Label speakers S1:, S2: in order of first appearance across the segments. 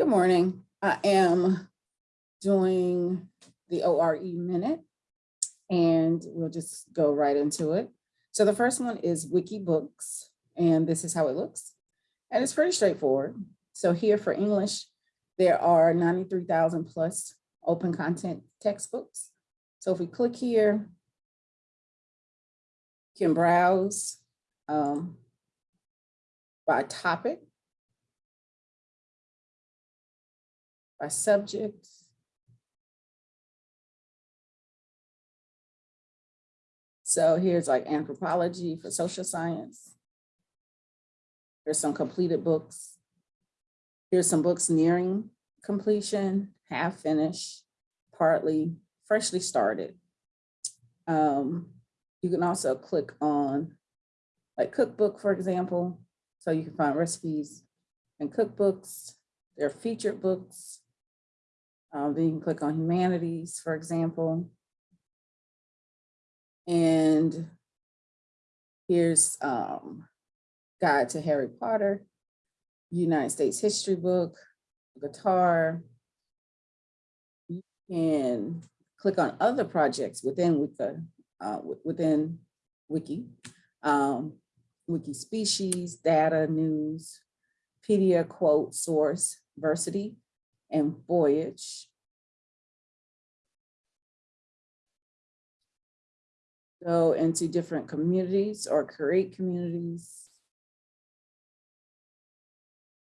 S1: Good morning. I am doing the OER minute and we'll just go right into it. So the first one is Wikibooks and this is how it looks. And it's pretty straightforward. So here for English, there are 93,000 plus open content textbooks. So if we click here, you can browse um, by topic, by subject, So here's like anthropology for social science. There's some completed books. Here's some books nearing completion, half finished, partly, freshly started. Um, you can also click on like cookbook, for example. So you can find recipes and cookbooks. There are featured books. Then you can click on humanities, for example. And here's um, Guide to Harry Potter, United States history book, guitar. You can click on other projects within Wiki, uh, within Wiki, um, Wiki species, data, news, Pedia, quote, source, versity, and voyage. go into different communities or create communities.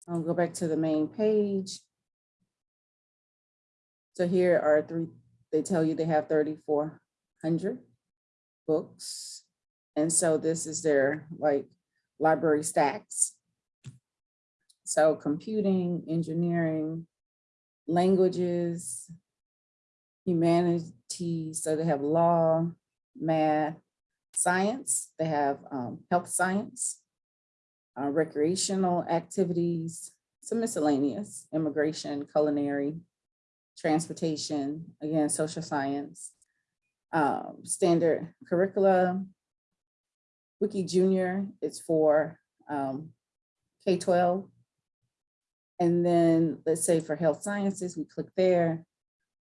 S1: I'll go back to the main page. So here are three, they tell you they have 3,400 books. And so this is their like library stacks. So computing, engineering, languages, humanities, so they have law, math, science. They have um, health science, uh, recreational activities, some miscellaneous, immigration, culinary, transportation, again, social science, um, standard curricula. Wiki Junior is for um, K-12. And then let's say for health sciences, we click there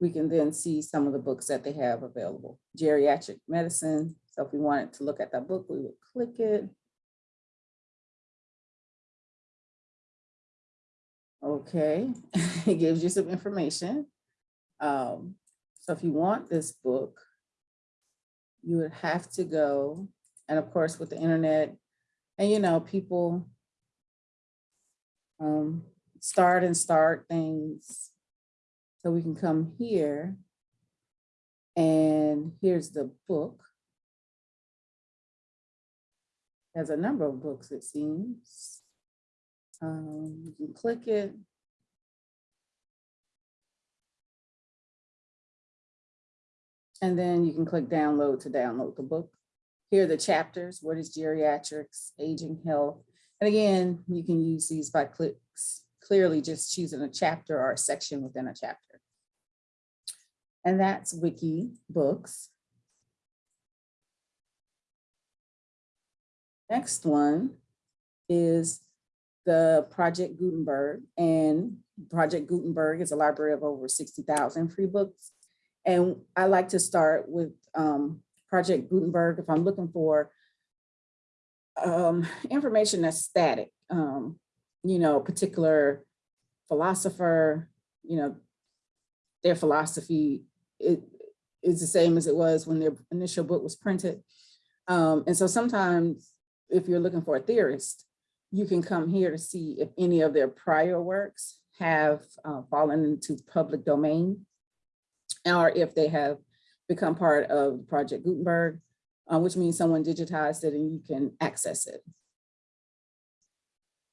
S1: we can then see some of the books that they have available. Geriatric medicine. So if we wanted to look at that book, we would click it. Okay, it gives you some information. Um, so if you want this book, you would have to go, and of course with the internet, and you know, people um, start and start things so we can come here and here's the book. Has a number of books, it seems. Um, you can click it. And then you can click download to download the book. Here are the chapters. What is geriatrics, aging health? And again, you can use these by clicks, clearly just choosing a chapter or a section within a chapter and that's Wiki Books. Next one is the Project Gutenberg and Project Gutenberg is a library of over 60,000 free books. And I like to start with um, Project Gutenberg if I'm looking for um, information that's static, um, you know, particular philosopher, you know, their philosophy it is the same as it was when their initial book was printed. Um, and so sometimes if you're looking for a theorist, you can come here to see if any of their prior works have uh, fallen into public domain or if they have become part of Project Gutenberg, uh, which means someone digitized it and you can access it.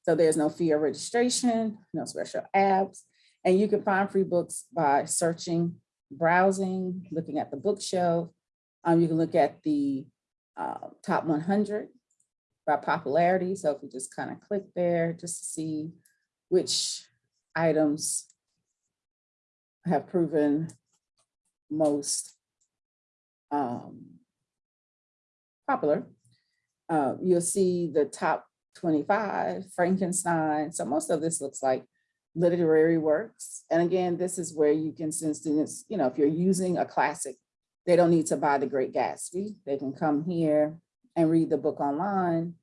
S1: So there's no fee of registration, no special apps, and you can find free books by searching browsing, looking at the bookshelf. Um, you can look at the uh, top 100 by popularity. So if we just kind of click there just to see which items have proven most um, popular. Uh, you'll see the top 25, Frankenstein. So most of this looks like literary works. And again, this is where you can send students, you know, if you're using a classic, they don't need to buy The Great Gatsby. They can come here and read the book online.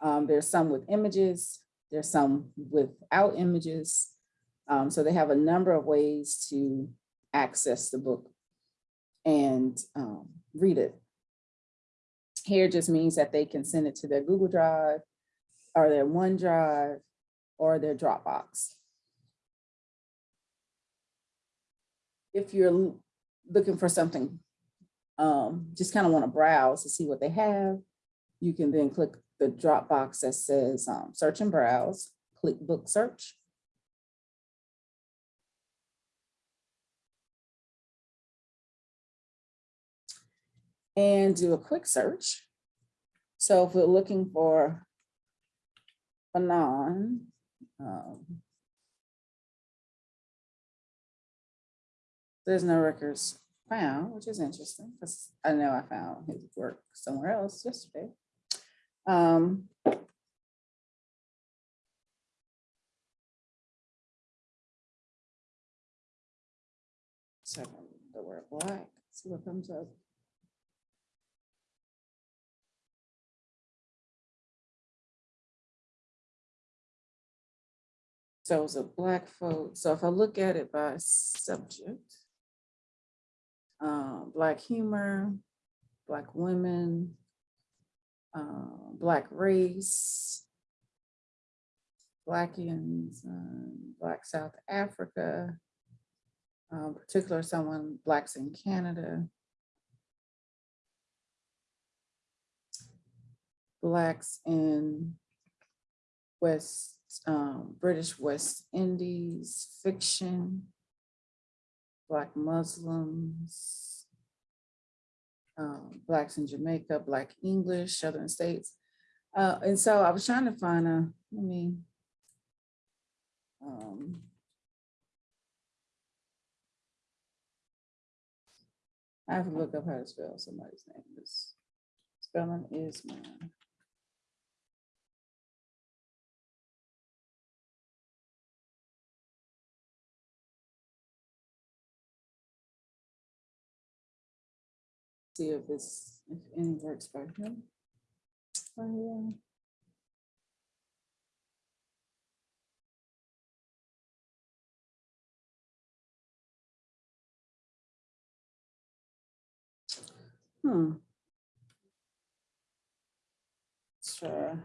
S1: Um, there's some with images, there's some without images. Um, so they have a number of ways to access the book and um, read it. Here just means that they can send it to their Google Drive or their OneDrive or their Dropbox. If you're looking for something, um, just kind of want to browse to see what they have, you can then click the Dropbox that says um, search and browse, click book search. And do a quick search. So if we're looking for Fanon, um, there's no records found, which is interesting because I know I found his work somewhere else yesterday. Um, Second, the word black, see what comes up. So it's a black folk, so if I look at it by subject. Uh, black humor, black women, uh, black race. Blackians, um, Black South Africa. Um, particular someone, blacks in Canada. Blacks in West, um, British West Indies, fiction. Black Muslims. Um, Blacks in Jamaica, Black English, Southern States. Uh, and so I was trying to find a, let me. Um. I have to look up how to spell somebody's name. This spelling is mine. See if it's, if any works by him. Oh, yeah. Hmm. Sure.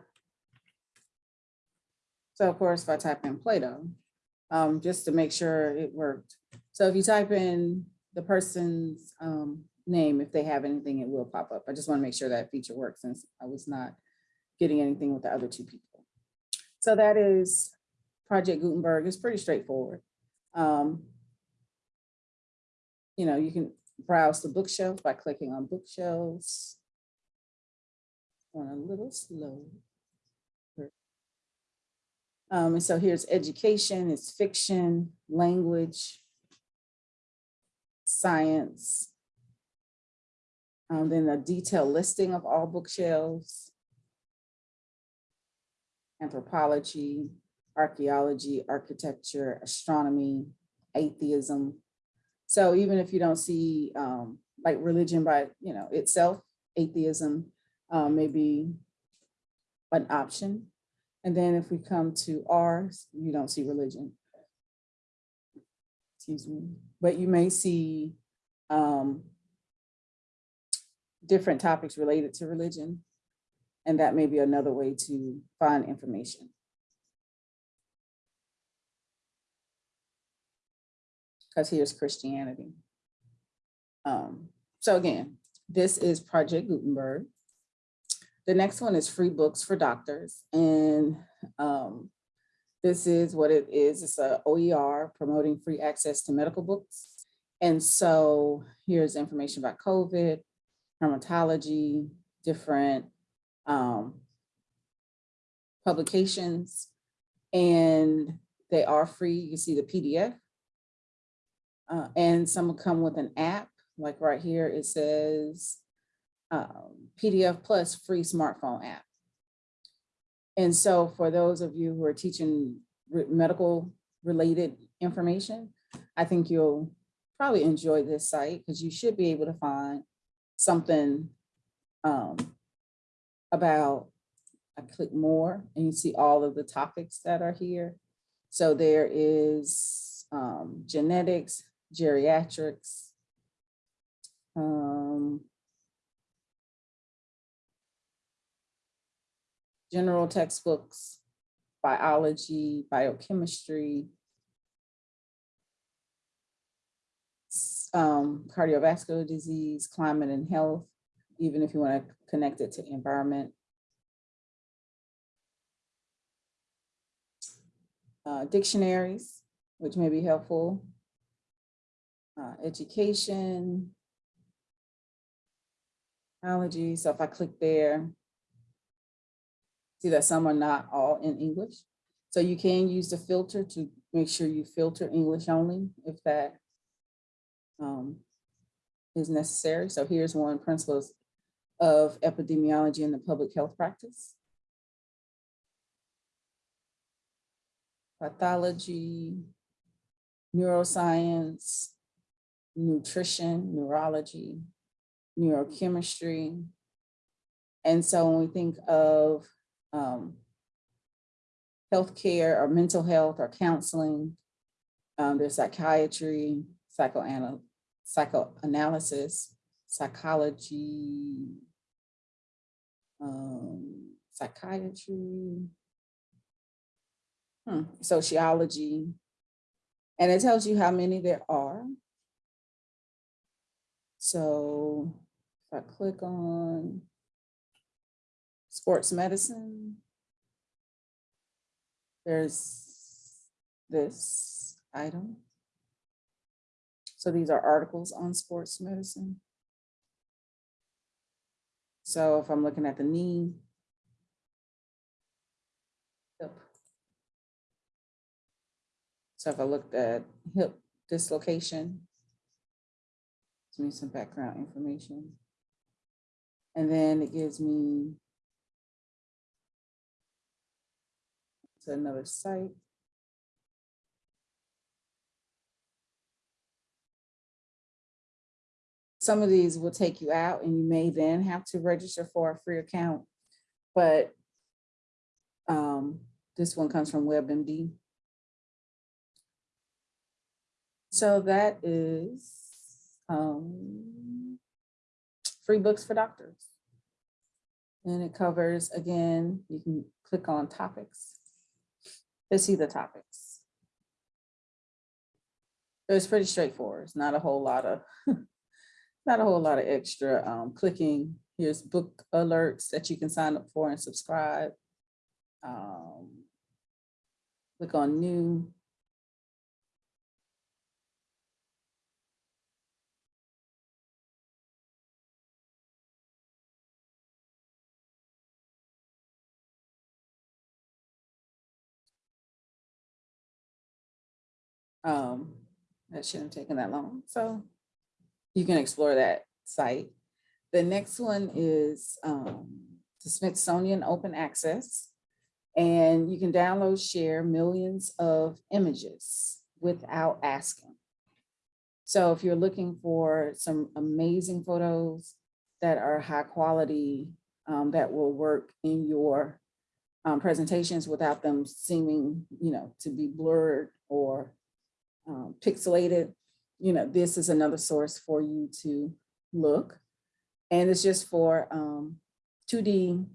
S1: So of course, if I type in Plato, um, just to make sure it worked. So if you type in the person's um, name, if they have anything, it will pop up. I just want to make sure that feature works since I was not getting anything with the other two people. So that is Project Gutenberg. It's pretty straightforward. Um, you know, you can browse the bookshelf by clicking on bookshelves. On a little slow. Um, and so here's education, it's fiction, language, science. Um, then a detailed listing of all bookshelves. Anthropology, archaeology, architecture, astronomy, atheism. So even if you don't see um, like religion by, you know, itself, atheism uh, may be an option. And then if we come to ours, you don't see religion. Excuse me, but you may see um, different topics related to religion. And that may be another way to find information. Because here's Christianity. Um, so again, this is Project Gutenberg. The next one is free books for doctors. And um, this is what it is. It's a OER promoting free access to medical books. And so here's information about COVID, dermatology, different um, publications. And they are free. You see the PDF. Uh, and some come with an app, like right here, it says um, PDF plus free smartphone app. And so for those of you who are teaching re- medical related information, I think you'll probably enjoy this site because you should be able to find something um, about, I click more and you see all of the topics that are here. So there is um, genetics, geriatrics, um, general textbooks, biology, biochemistry, um, cardiovascular disease, climate and health, even if you want to connect it to environment. Uh, dictionaries, which may be helpful. Uh, education. Allergy, so if I click there. See that some are not all in English. So you can use the filter to make sure you filter English only if that um, is necessary. So here's one principles of epidemiology in the public health practice. Pathology, neuroscience, nutrition, neurology, neurochemistry. And so when we think of um, healthcare or mental health or counseling, um, there's psychiatry, psychoanal psychoanalysis, psychology, um, psychiatry, hmm, sociology, and it tells you how many there are. So if I click on sports medicine, there's this item. So these are articles on sports medicine. So if I'm looking at the knee. hip. So if I looked at hip dislocation. Gives me some background information. And then it gives me to another site. Some of these will take you out and you may then have to register for a free account. But um, this one comes from WebMD. So that is um, free books for doctors. And it covers, again, you can click on topics to see the topics. It's pretty straightforward. It's not a whole lot of, not a whole lot of extra um, clicking. Here's book alerts that you can sign up for and subscribe. Um, Click on new. Um, that shouldn't have taken that long. So you can explore that site. The next one is um, the Smithsonian Open Access. And you can download, share millions of images without asking. So if you're looking for some amazing photos that are high quality, um, that will work in your um, presentations without them seeming, you know, to be blurred or um, pixelated, you know, this is another source for you to look. And it's just for um, 2D,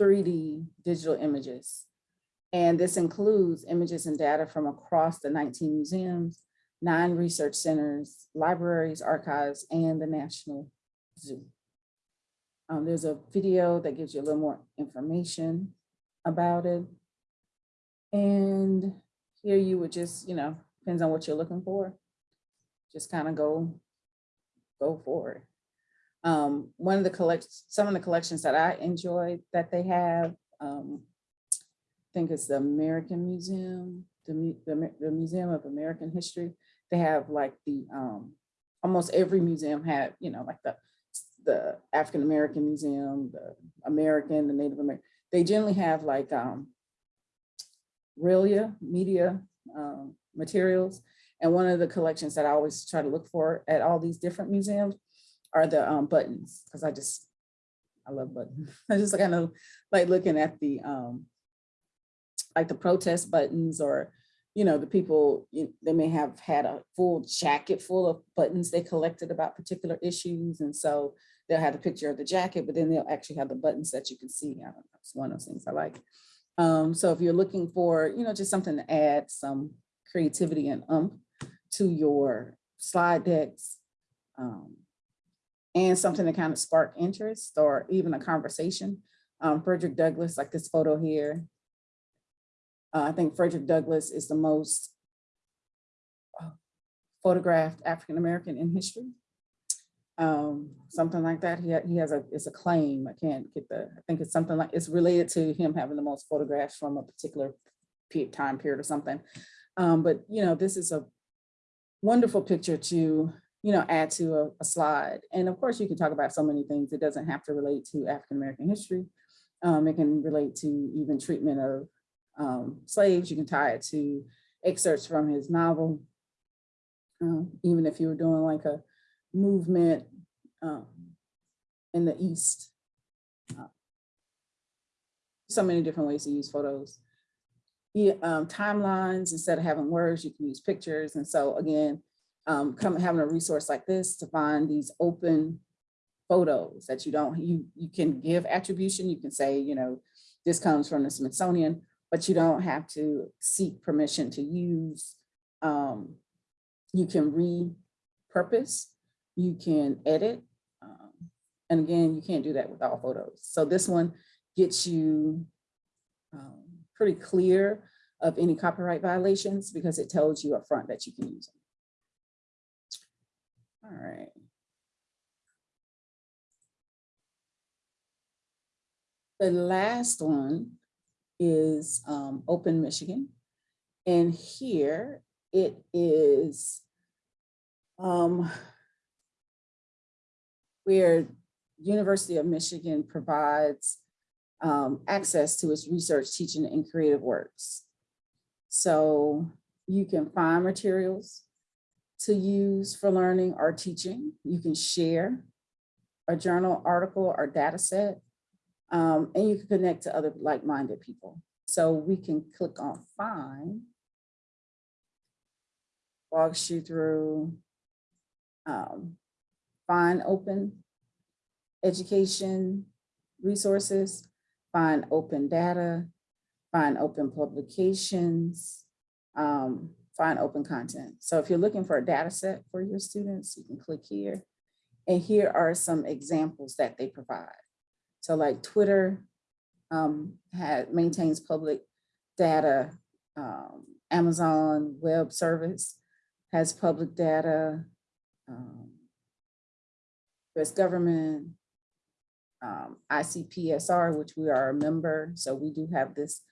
S1: 3D digital images. And this includes images and data from across the 19 museums, nine research centers, libraries, archives, and the National Zoo. Um, there's a video that gives you a little more information about it. And here you would just, you know, depends on what you're looking for. Just kind of go, go for it. Um, one of the collections, some of the collections that I enjoyed that they have, um, I think it's the American Museum, the, the, the Museum of American History. They have like the, um, almost every museum had, you know, like the, the African American Museum, the American, the Native American. They generally have like, um, Media um, materials. And one of the collections that I always try to look for at all these different museums are the um, buttons, because I just, I love buttons. I just kind of like looking at the, um, like the protest buttons or, you know, the people, they may have had a full jacket full of buttons they collected about particular issues. And so they'll have a picture of the jacket, but then they'll actually have the buttons that you can see. I don't know, it's one of those things I like. Um, so if you're looking for, you know, just something to add some creativity and umph to your slide decks, um, and something to kind of spark interest or even a conversation. Um, Frederick Douglass, like this photo here. Uh, I think Frederick Douglass is the most uh, photographed African-American in history. Um, something like that. He, he has a, it's a claim. I can't get the, I think it's something like, it's related to him having the most photographs from a particular time period or something. Um, but you know, this is a wonderful picture to, you know, add to a, a slide. And of course, you can talk about so many things. It doesn't have to relate to African-American history. Um, it can relate to even treatment of um, slaves. You can tie it to excerpts from his novel. Um, even if you were doing like a movement um, in the East. Uh, So many different ways to use photos. Um, timelines, instead of having words, you can use pictures. And so again, um, come having a resource like this to find these open photos that you don't, you, you can give attribution. You can say, you know, this comes from the Smithsonian, but you don't have to seek permission to use. Um, you can repurpose, you can edit. um, And again, you can't do that with all photos. So this one gets you um, pretty clear of any copyright violations because it tells you upfront that you can use them. All right. The last one is um, Open Michigan. And here it is um, where University of Michigan provides um, access to its research, teaching, and creative works. So you can find materials to use for learning or teaching. You can share a journal article or data set, um, and you can connect to other like-minded people. So we can click on find, walks you through um, find open education resources, find open data, find open publications, um, find open content. So if you're looking for a data set for your students, you can click here. And here are some examples that they provide. So like Twitter um, maintains public data. um, Amazon Web Service has public data. um, US government, um, ICPSR, which we are a member, so we do have this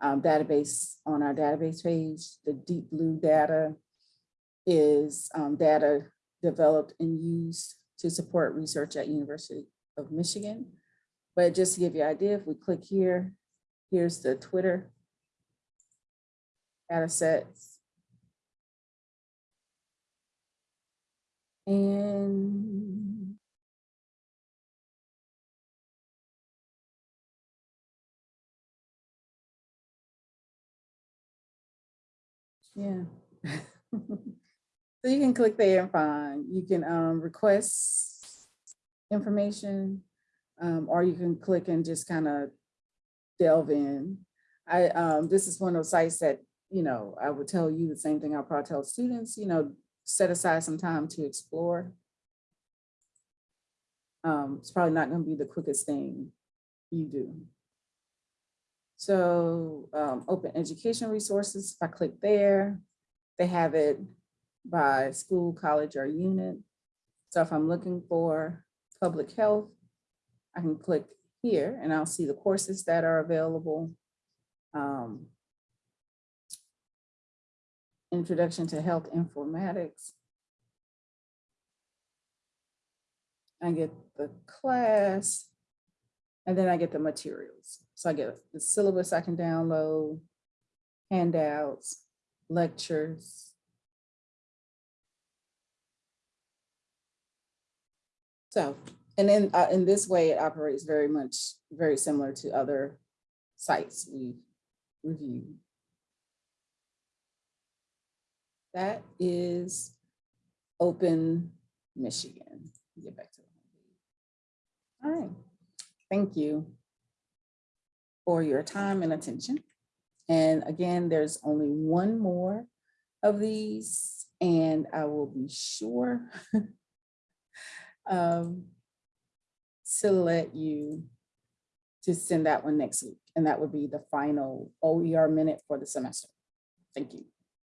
S1: um, database on our database page. The deep blue data is um, data developed and used to support research at University of Michigan. But just to give you an idea, if we click here, here's the Twitter data sets. Yeah. So you can click there and find, you can um request information, um, or you can click and just kind of delve in. I, um, this is one of those sites that, you know, I would tell you the same thing I'll probably tell students, you know, set aside some time to explore. Um, it's probably not gonna be the quickest thing you do. So um, open education resources, if I click there, they have it by school, college, or unit. So if I'm looking for public health, I can click here and I'll see the courses that are available. Um, Introduction to Health Informatics. I get the class, and then I get the materials. So I get the syllabus I can download, handouts, lectures. So, and then uh, in this way, it operates very much, very similar to other sites we've reviewed. That is Open Michigan. Get back to the. All right, thank you for your time and attention. And again, there's only one more of these, and I will be sure um, to let you to send that one next week, and that would be the final OER minute for the semester. Thank you.